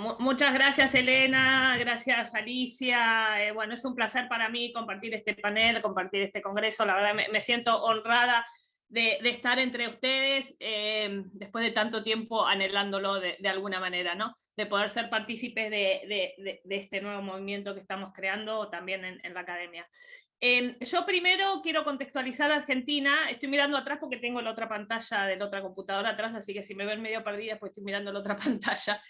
Muchas gracias Elena, gracias Alicia. Eh, bueno, es un placer para mí compartir este panel, compartir este congreso. La verdad me, siento honrada de, estar entre ustedes eh, después de tanto tiempo anhelándolo de, alguna manera, ¿no? De poder ser partícipes de, este nuevo movimiento que estamos creando también en, la academia. Eh, yo primero quiero contextualizar a Argentina, estoy mirando atrás porque tengo la otra pantalla de la otra computadora atrás, así que si me ven medio perdida pues estoy mirando la otra pantalla.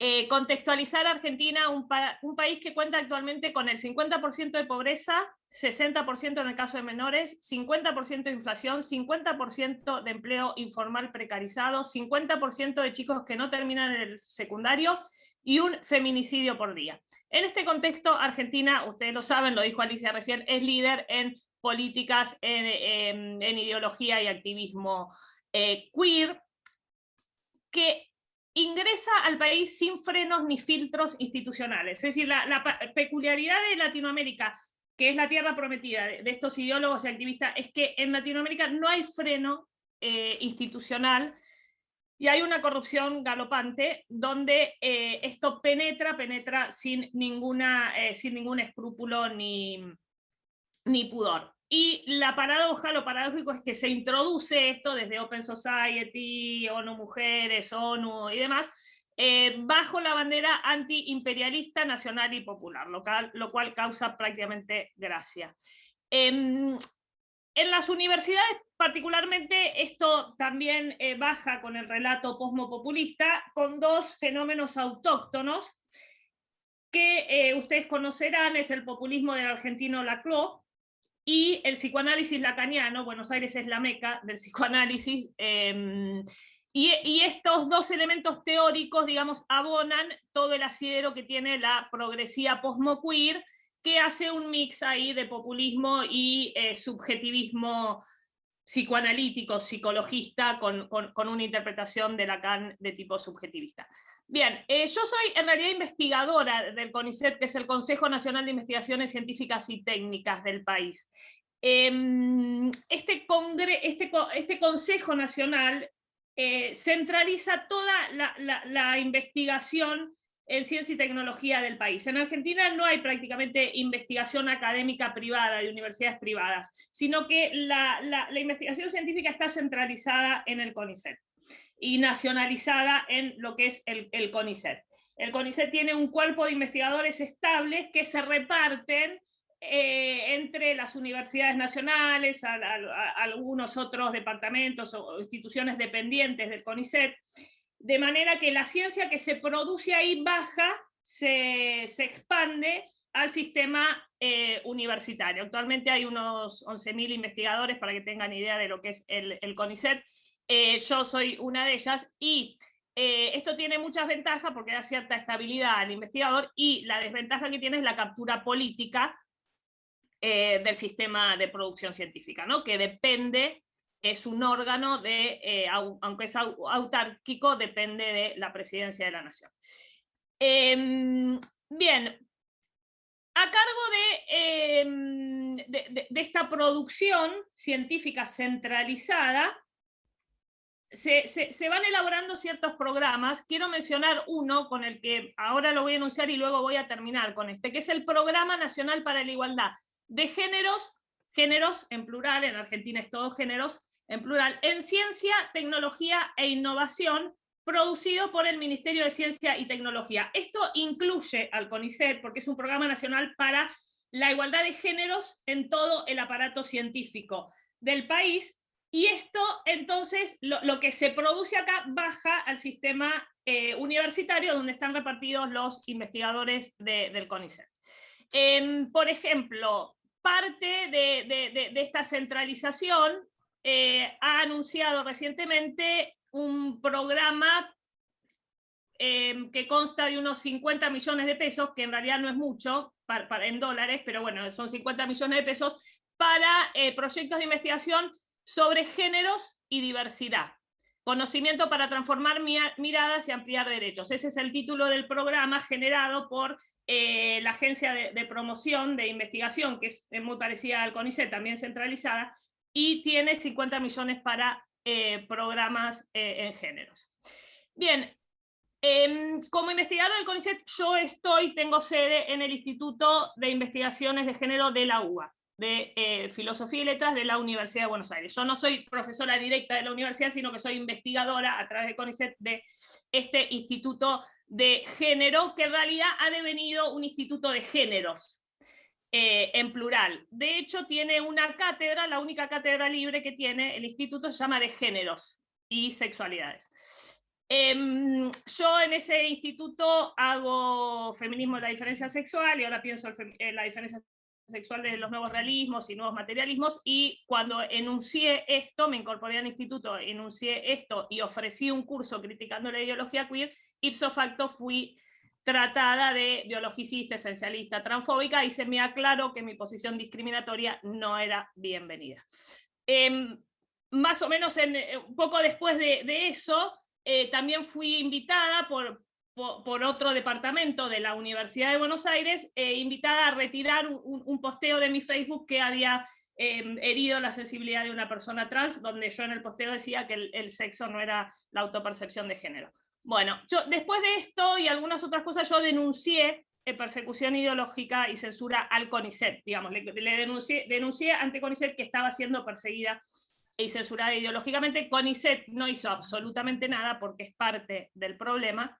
Eh, contextualizar a Argentina, un, país que cuenta actualmente con el 50% de pobreza, 60% en el caso de menores, 50% de inflación, 50% de empleo informal precarizado, 50% de chicos que no terminan el secundario y un feminicidio por día. En este contexto, Argentina, ustedes lo saben, lo dijo Alicia recién, es líder en políticas, en, ideología y activismo eh, queer, que ingresa al país sin frenos ni filtros institucionales. Es decir, la, peculiaridad de Latinoamérica, que es la tierra prometida de, estos ideólogos y activistas, es que en Latinoamérica no hay freno eh, institucional y hay una corrupción galopante donde eh, esto penetra, penetra sin, ninguna, eh, sin ningún escrúpulo ni, ni pudor. Y la paradoja, lo paradójico es que se introduce esto desde Open Society, ONU Mujeres, ONU y demás, eh, bajo la bandera antiimperialista, nacional y popular, lo, lo cual causa prácticamente gracia. En, en, las universidades particularmente esto también eh, baja con el relato posmopopulista, con dos fenómenos autóctonos que eh, ustedes conocerán, es el populismo del argentino Laclau, y el psicoanálisis lacaniano, Buenos Aires es la meca del psicoanálisis, em, y, estos dos elementos teóricos, digamos, abonan todo el asidero que tiene la progresía posmoqueer, que hace un mix ahí de populismo y eh, subjetivismo psicoanalítico, psicologista, con, con, una interpretación de Lacan de tipo subjetivista. Bien, eh, yo soy en realidad investigadora del CONICET, que es el Consejo Nacional de Investigaciones Científicas y Técnicas del país. Em, este, este, este, Consejo Nacional eh, centraliza toda la, investigación en ciencia y tecnología del país. En Argentina no hay prácticamente investigación académica privada, de universidades privadas, sino que la, la investigación científica está centralizada en el CONICET y nacionalizada en lo que es el, el CONICET. El CONICET tiene un cuerpo de investigadores estables que se reparten eh, entre las universidades nacionales, algunos otros departamentos o instituciones dependientes del CONICET, de manera que la ciencia que se produce ahí baja, se, se expande al sistema eh, universitario. Actualmente hay unos 11.000 investigadores, para que tengan idea de lo que es el, el CONICET, eh, yo soy una de ellas, y eh, esto tiene muchas ventajas porque da cierta estabilidad al investigador, y la desventaja que tiene es la captura política eh, del sistema de producción científica, ¿no? que depende, es un órgano de, aunque es autárquico, depende de la presidencia de la nación. Em, bien, a cargo em, de, de, esta producción científica centralizada, se, van elaborando ciertos programas, quiero mencionar uno con el que ahora lo voy a anunciar y luego voy a terminar con este, que es el Programa Nacional para la Igualdad de Géneros, géneros en plural, en Argentina es todo géneros, en plural, en ciencia, tecnología e innovación, producido por el Ministerio de Ciencia y Tecnología. Esto incluye al CONICET, porque es un programa nacional para la igualdad de géneros en todo el aparato científico del país, y esto, entonces, lo, que se produce acá baja al sistema eh, universitario donde están repartidos los investigadores del CONICET. Por ejemplo, parte de, esta centralización eh, ha anunciado recientemente un programa em, que consta de unos 50 millones de pesos, que en realidad no es mucho para, en dólares, pero bueno, son 50 millones de pesos, para eh, proyectos de investigación sobre géneros y diversidad. Conocimiento para transformar miradas y ampliar derechos. Ese es el título del programa generado por eh, la Agencia de, Promoción de Investigación, que es, muy parecida al CONICET, también centralizada, y tiene 50 millones para eh, programas eh, en géneros. Bien, Em, como investigadora del CONICET, yo estoy, tengo sede en el Instituto de Investigaciones de Género de la UBA, de eh, Filosofía y Letras de la Universidad de Buenos Aires. Yo no soy profesora directa de la universidad, sino que soy investigadora a través de CONICET de este Instituto de Género, que en realidad ha devenido un instituto de géneros, eh, en plural. De hecho, tiene una cátedra, la única cátedra libre que tiene el instituto se llama de géneros y sexualidades. Em, yo en ese instituto hago feminismo de la diferencia sexual y ahora pienso en la diferencia sexual de los nuevos realismos y nuevos materialismos, y cuando enuncié esto, me incorporé al instituto, enuncié esto y ofrecí un curso criticando la ideología queer, ipso facto fui tratada de biologicista, esencialista, transfóbica, y se me aclaró que mi posición discriminatoria no era bienvenida. Em, más o menos en, eh, un poco después de, de eso, eh, también fui invitada por, por, otro departamento de la Universidad de Buenos Aires, eh, invitada a retirar un, posteo de mi Facebook que había em, herido la sensibilidad de una persona trans, donde yo en el posteo decía que el, sexo no era la autopercepción de género. Bueno, yo, después de esto y algunas otras cosas, yo denuncié eh, persecución ideológica y censura al CONICET, digamos, le, le denuncié, denuncié ante CONICET que estaba siendo perseguida y censurada ideológicamente. CONICET no hizo absolutamente nada porque es parte del problema.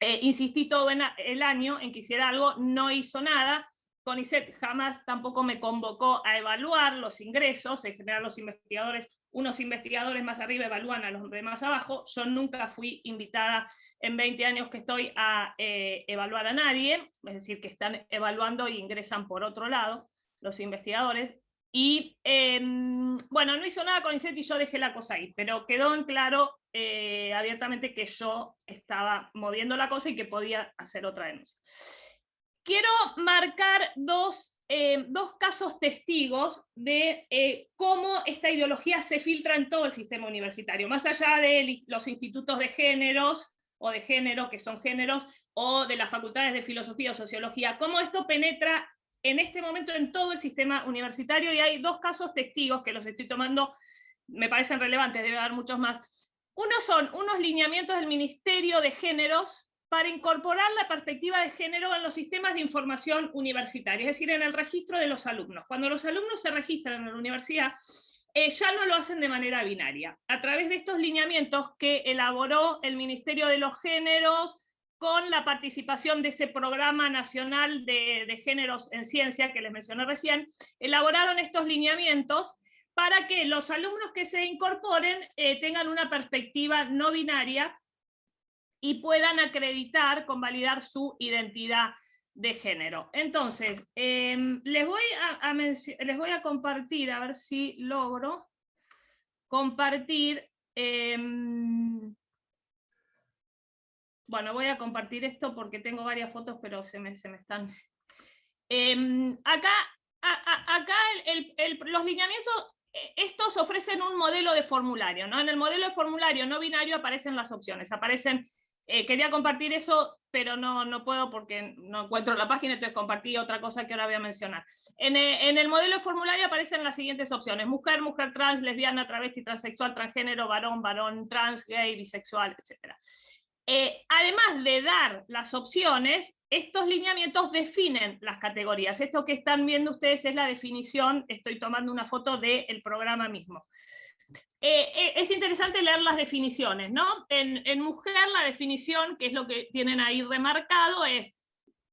Eh, insistí todo el año en que hiciera algo, no hizo nada. CONICET jamás tampoco me convocó a evaluar los ingresos, en general los investigadores, unos investigadores más arriba evalúan a los de más abajo, yo nunca fui invitada en 20 años que estoy a eh, evaluar a nadie, es decir, que están evaluando y ingresan por otro lado los investigadores, y em, bueno, no hizo nada con ICET y yo dejé la cosa ahí, pero quedó en claro eh, abiertamente que yo estaba moviendo la cosa y que podía hacer otra denuncia. Quiero marcar dos, em, dos casos testigos de eh, cómo esta ideología se filtra en todo el sistema universitario, más allá de los institutos de géneros, o de género, que son géneros, o de las facultades de filosofía o sociología, cómo esto penetra en este momento en todo el sistema universitario y hay dos casos testigos que los estoy tomando, me parecen relevantes, debe haber muchos más. Uno son unos lineamientos del Ministerio de Géneros para incorporar la perspectiva de género en los sistemas de información universitaria, es decir, en el registro de los alumnos. Cuando los alumnos se registran en la universidad, eh, ya no lo hacen de manera binaria. A través de estos lineamientos que elaboró el Ministerio de los Géneros, con la participación de ese programa nacional de, géneros en ciencia que les mencioné recién, elaboraron estos lineamientos para que los alumnos que se incorporen eh, tengan una perspectiva no binaria y puedan acreditar, convalidar su identidad de género. Entonces, em, les, voy a, les voy a compartir, a ver si logro compartir em, bueno, voy a compartir esto porque tengo varias fotos, pero se me, se me están... Em, acá acá los lineamientos, eh, estos ofrecen un modelo de formulario, ¿no? En el modelo de formulario no binario aparecen las opciones, aparecen, eh, quería compartir eso, pero no, no puedo porque no encuentro la página, entonces compartí otra cosa que ahora voy a mencionar. En, eh, en el modelo de formulario aparecen las siguientes opciones, mujer, mujer trans, lesbiana, travesti, transexual, transgénero, varón, varón, trans, gay, bisexual, etcétera. Eh, además de dar las opciones, estos lineamientos definen las categorías. Esto que están viendo ustedes es la definición, estoy tomando una foto del programa mismo. Eh, eh, es interesante leer las definiciones, ¿no? En, en mujer la definición, que es lo que tienen ahí remarcado, es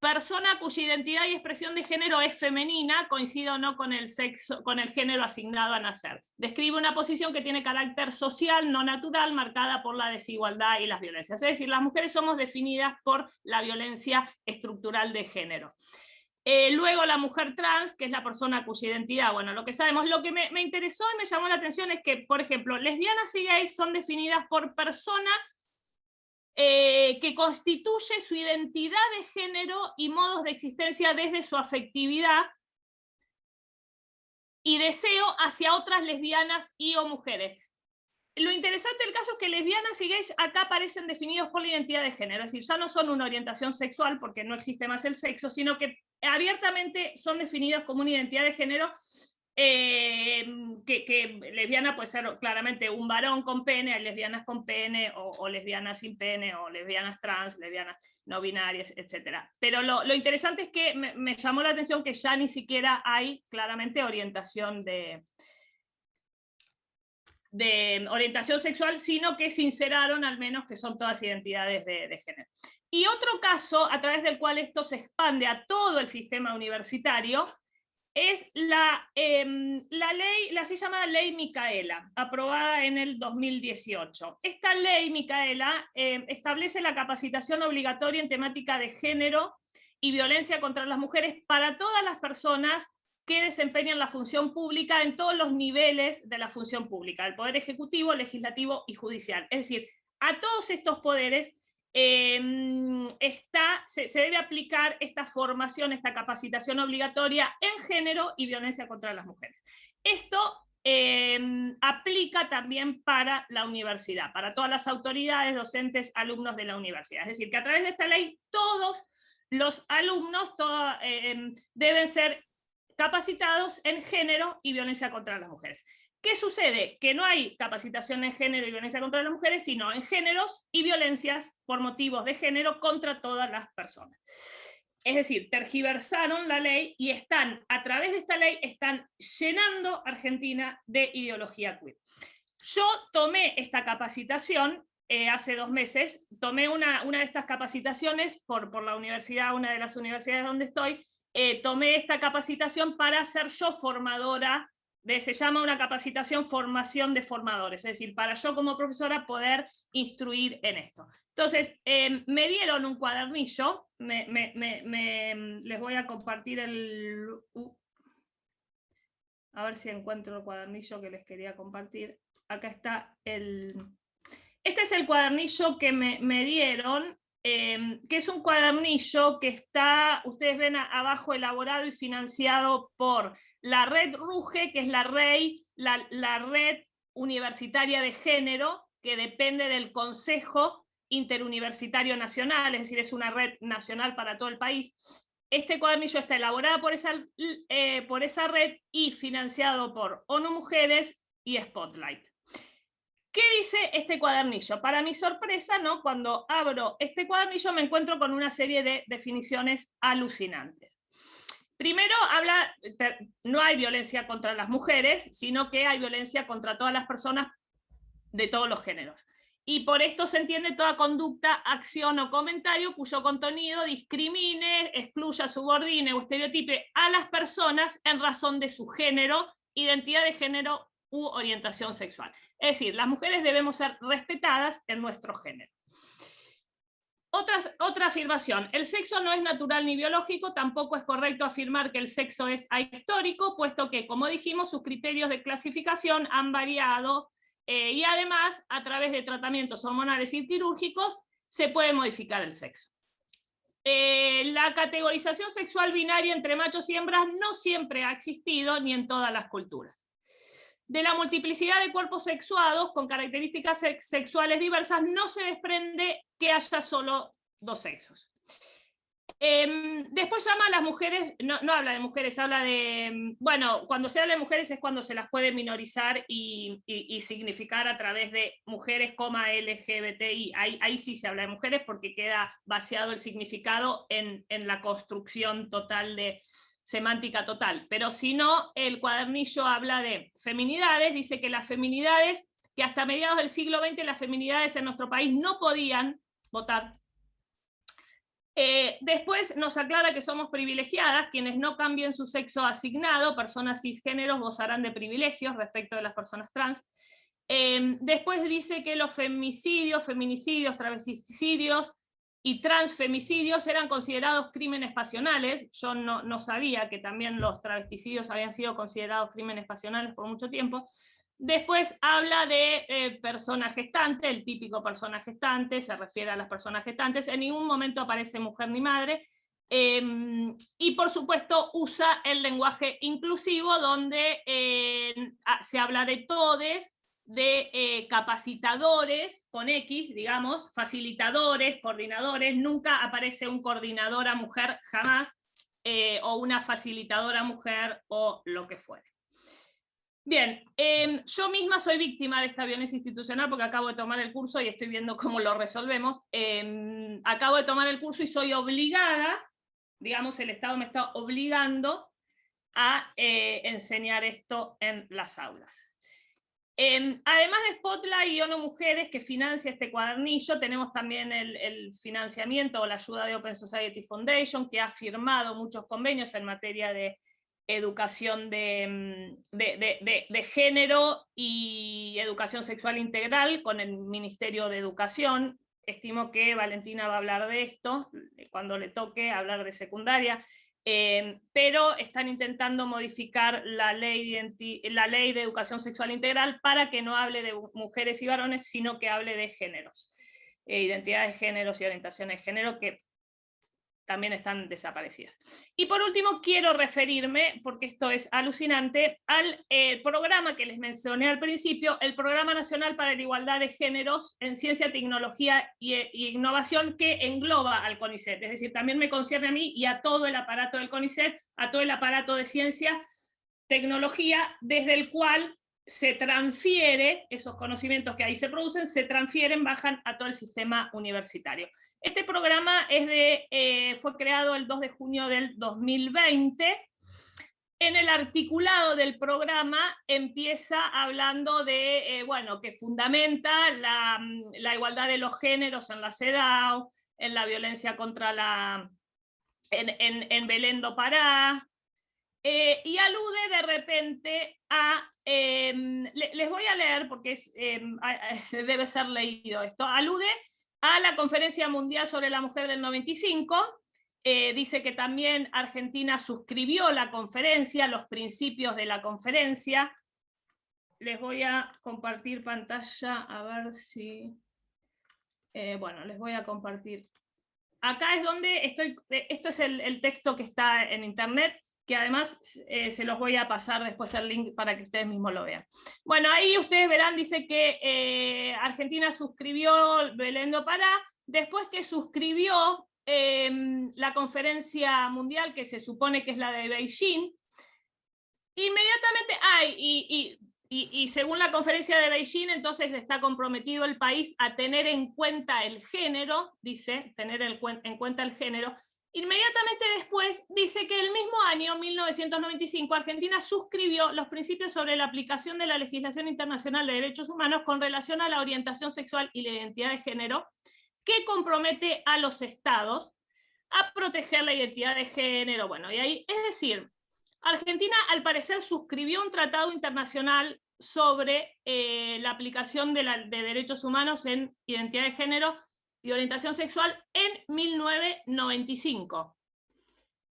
persona cuya identidad y expresión de género es femenina, coincide o no con el, sexo, con el género asignado a nacer. Describe una posición que tiene carácter social, no natural, marcada por la desigualdad y las violencias. Es decir, las mujeres somos definidas por la violencia estructural de género. Eh, luego la mujer trans, que es la persona cuya identidad, bueno, lo que sabemos, lo que me, me interesó y me llamó la atención es que, por ejemplo, lesbianas y gays son definidas por persona eh, que constituye su identidad de género y modos de existencia desde su afectividad y deseo hacia otras lesbianas y o mujeres. Lo interesante del caso es que lesbianas y gays acá aparecen definidos por la identidad de género, es decir, ya no son una orientación sexual porque no existe más el sexo, sino que abiertamente son definidas como una identidad de género eh, que, lesbiana puede ser claramente un varón con pene, lesbianas con pene, o, lesbianas sin pene, o lesbianas trans, lesbianas no binarias, etc. Pero lo, interesante es que me, llamó la atención que ya ni siquiera hay claramente orientación de, orientación sexual, sino que sinceraron al menos que son todas identidades de, de género. Y otro caso a través del cual esto se expande a todo el sistema universitario es la, em, la ley, la así llamada Ley Micaela, aprobada en el 2018. Esta ley Micaela em, establece la capacitación obligatoria en temática de género y violencia contra las mujeres para todas las personas que desempeñan la función pública en todos los niveles de la función pública, el poder ejecutivo, legislativo y judicial. Es decir, a todos estos poderes Em, se, debe aplicar esta formación, esta capacitación obligatoria en género y violencia contra las mujeres. Esto em, aplica también para la universidad, para todas las autoridades, docentes, alumnos de la universidad. Es decir, que a través de esta ley todos los alumnos em, deben ser capacitados en género y violencia contra las mujeres. ¿Qué sucede? Que no hay capacitación en género y violencia contra las mujeres, sino en géneros y violencias por motivos de género contra todas las personas. Es decir, tergiversaron la ley y están, a través de esta ley, están llenando Argentina de ideología queer. Yo tomé esta capacitación eh, hace dos meses, tomé una, una de estas capacitaciones por, por la universidad, una de las universidades donde estoy, eh, tomé esta capacitación para ser yo formadora se llama una capacitación formación de formadores, es decir, para yo como profesora poder instruir en esto. Entonces, em, me dieron un cuadernillo, les voy a compartir el... Uh, a ver si encuentro el cuadernillo que les quería compartir. Acá está el... Este es el cuadernillo que me, dieron, em, que es un cuadernillo que está, ustedes ven abajo, elaborado y financiado por la red RUGE, que es la, la, red universitaria de género, que depende del Consejo Interuniversitario Nacional, es decir, es una red nacional para todo el país. Este cuadernillo está elaborado por esa, eh, por esa red y financiado por ONU Mujeres y Spotlight. ¿Qué dice este cuadernillo? Para mi sorpresa, ¿no? cuando abro este cuadernillo me encuentro con una serie de definiciones alucinantes. Primero habla, no hay violencia contra las mujeres, sino que hay violencia contra todas las personas de todos los géneros. Y por esto se entiende toda conducta, acción o comentario cuyo contenido discrimine, excluya, subordine o estereotipe a las personas en razón de su género, identidad de género u orientación sexual. Es decir, las mujeres debemos ser respetadas en nuestro género otra afirmación, el sexo no es natural ni biológico, tampoco es correcto afirmar que el sexo es ahistórico, puesto que, como dijimos, sus criterios de clasificación han variado eh, y además, a través de tratamientos hormonales y quirúrgicos, se puede modificar el sexo. Eh, la categorización sexual binaria entre machos y hembras no siempre ha existido, ni en todas las culturas de la multiplicidad de cuerpos sexuados con características sexuales diversas, no se desprende que haya solo dos sexos. Em, después llama a las mujeres, no, habla de mujeres, habla de, em, bueno, cuando se habla de mujeres es cuando se las puede minorizar y, significar a través de mujeres, LGBTI, ahí, ahí, sí se habla de mujeres porque queda vaciado el significado en la construcción total de, semántica total, pero si no, el cuadernillo habla de feminidades, dice que las feminidades, que hasta mediados del siglo XX las feminidades en nuestro país no podían votar. Eh, después nos aclara que somos privilegiadas, quienes no cambien su sexo asignado, personas cisgéneros gozarán de privilegios respecto de las personas trans. Eh, después dice que los femicidios, feminicidios, travesticidios, y transfemicidios eran considerados crímenes pasionales. Yo no, sabía que también los travesticidios habían sido considerados crímenes pasionales por mucho tiempo. Después habla de eh, persona gestante, el típico persona gestante, se refiere a las personas gestantes, en ningún momento aparece mujer ni madre, em, y por supuesto usa el lenguaje inclusivo donde eh, se habla de todes, de eh, capacitadores, con X, digamos, facilitadores, coordinadores, nunca aparece un coordinadora mujer, jamás, eh, o una facilitadora mujer, o lo que fuere. Bien, em, yo misma soy víctima de esta violencia institucional porque acabo de tomar el curso y estoy viendo cómo lo resolvemos. Em, acabo de tomar el curso y soy obligada, digamos, el Estado me está obligando a eh, enseñar esto en las aulas. Em, además de Spotlight y ONU Mujeres, que financia este cuadernillo, tenemos también el, financiamiento o la ayuda de Open Society Foundation, que ha firmado muchos convenios en materia de educación mm, de, género y educación sexual integral con el Ministerio de Educación. Estimo que Valentina va a hablar de esto cuando le toque hablar de secundaria. Em, pero están intentando modificar la ley, de la ley de educación sexual integral para que no hable de mujeres y varones, sino que hable de géneros, eh, identidades de géneros y orientaciones de género, que también están desaparecidas. Y por último quiero referirme, porque esto es alucinante, al eh, programa que les mencioné al principio, el Programa Nacional para la Igualdad de Géneros en Ciencia, Tecnología e Innovación, que engloba al CONICET, es decir, también me concierne a mí y a todo el aparato del CONICET, a todo el aparato de ciencia, tecnología, desde el cual se transfiere, esos conocimientos que ahí se producen, se transfieren, bajan a todo el sistema universitario. Este programa es de, eh, fue creado el 2 de junio del 2020. En el articulado del programa empieza hablando de, eh, bueno, que fundamenta la, igualdad de los géneros en la CEDAW, en la violencia contra la... en, Belén do Pará, eh, y alude de repente a, em, les voy a leer porque es, em, debe ser leído esto, alude a la Conferencia Mundial sobre la Mujer del 95, eh, dice que también Argentina suscribió la conferencia, los principios de la conferencia. Les voy a compartir pantalla, a ver si... Eh, bueno, les voy a compartir. Acá es donde estoy, eh, esto es el, texto que está en internet, que además se los voy a pasar después el link para que ustedes mismos lo vean. Bueno, ahí ustedes verán, dice que Argentina suscribió Belén do Pará, después que suscribió Em, la conferencia mundial, que se supone que es la de Beijing, inmediatamente, hay y, y, según la conferencia de Beijing, entonces está comprometido el país a tener en cuenta el género, dice, tener en cuenta el género, Inmediatamente después dice que el mismo año, 1995, Argentina suscribió los principios sobre la aplicación de la legislación internacional de derechos humanos con relación a la orientación sexual y la identidad de género, que compromete a los estados a proteger la identidad de género. Bueno, y ahí, es decir, Argentina al parecer suscribió un tratado internacional sobre eh, la aplicación de, derechos humanos en identidad de género y orientación sexual en 1995.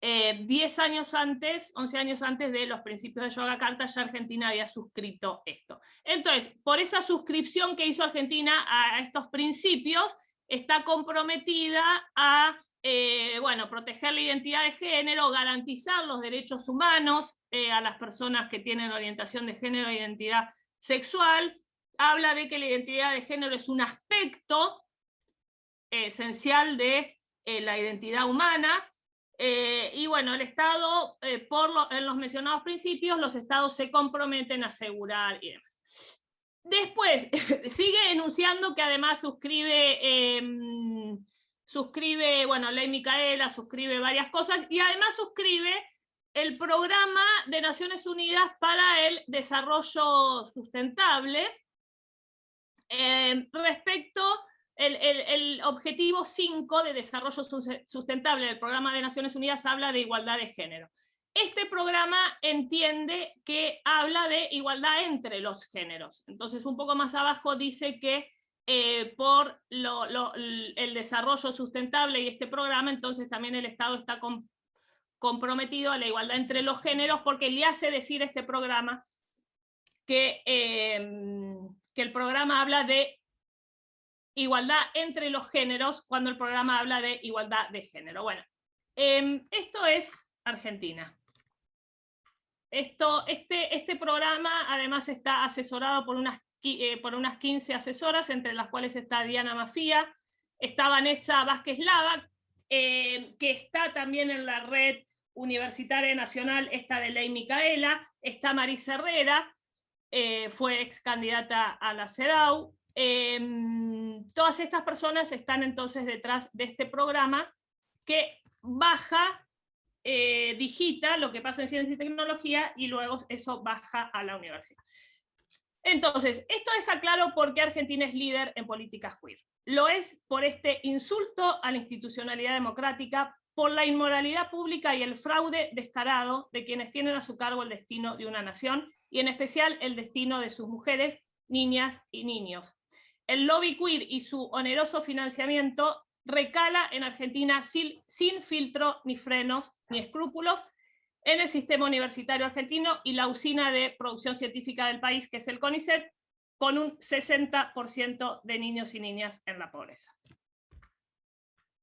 Eh, diez años antes, 11 años antes de los principios de Yoga Carta, ya Argentina había suscrito esto. Entonces, por esa suscripción que hizo Argentina a estos principios, está comprometida a eh, bueno, proteger la identidad de género, garantizar los derechos humanos eh, a las personas que tienen orientación de género e identidad sexual, habla de que la identidad de género es un aspecto esencial de eh, la identidad humana, y bueno, el Estado, por en los mencionados principios, los Estados se comprometen a asegurar y demás. Después, sigue enunciando que además suscribe, em, suscribe, bueno, Ley Micaela, suscribe varias cosas, y además suscribe el Programa de Naciones Unidas para el Desarrollo Sustentable, em, respecto el, objetivo 5 de desarrollo sustentable del Programa de Naciones Unidas habla de igualdad de género. Este programa entiende que habla de igualdad entre los géneros. Entonces, un poco más abajo dice que eh, por el desarrollo sustentable y este programa, entonces también el Estado está comprometido a la igualdad entre los géneros porque le hace decir este programa que, em, que el programa habla de igualdad entre los géneros cuando el programa habla de igualdad de género. Bueno, em, esto es Argentina. Esto, este, este programa además está asesorado por unas, eh, por unas 15 asesoras, entre las cuales está Diana Mafía, está Vanessa Vázquez Lava, eh, que está también en la red universitaria nacional, esta de Ley Micaela, está Marisa Herrera, eh, fue ex candidata a la CEDAW. Em, todas estas personas están entonces detrás de este programa que baja, eh, digita lo que pasa en ciencia y tecnología y luego eso baja a la universidad. Entonces, esto deja claro por qué Argentina es líder en políticas queer. Lo es por este insulto a la institucionalidad democrática, por la inmoralidad pública y el fraude descarado de quienes tienen a su cargo el destino de una nación, y en especial el destino de sus mujeres, niñas y niños. El lobby queer y su oneroso financiamiento recala en Argentina sin, filtro ni frenos ni escrúpulos en el sistema universitario argentino y la usina de producción científica del país, que es el CONICET, con un 60% de niños y niñas en la pobreza.